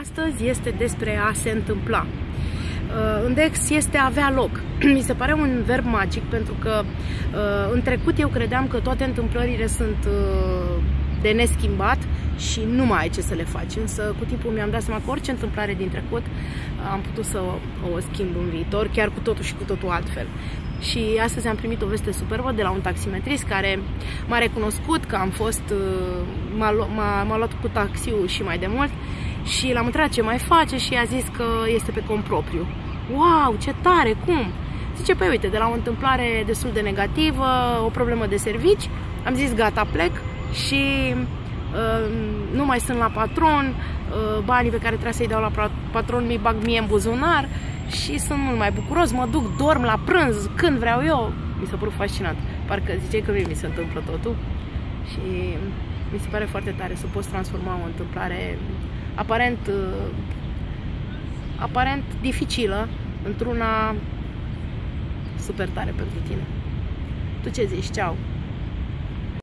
Astăzi este despre a se întâmpla. Uh, în Dex este a avea loc. Mi se pare un verb magic pentru că uh, în trecut eu credeam că toate întâmplările sunt uh, de neschimbat și nu mai ai ce să le faci. Însă cu timpul mi-am dat seama că orice întâmplare din trecut am putut să o, o schimb în viitor, chiar cu totul și cu totul altfel. Și astăzi am primit o veste superbă de la un taximetrist care m-a recunoscut că am fost, m-a, m-a, m-a luat cu taxiul și mai de mult și l-am întrebat ce mai face și a zis că este pe cont propriu. Wow, ce tare, cum? Zice, păi uite, de la o întâmplare destul de negativă, o problemă de servici, am zis gata, plec și uh, nu mai sunt la patron, uh, banii pe care trebuie să-i dau la patron mi bag mie în buzunar și sunt mult mai bucuros, mă duc, dorm la prânz, când vreau eu. Mi s-a părut fascinant. Parcă ziceai că mie mi se întâmplă totul și mi se pare foarte tare să poți transforma o întâmplare aparent, uh, aparent dificilă într-una super tare pentru tine. Tu ce zici? Ceau!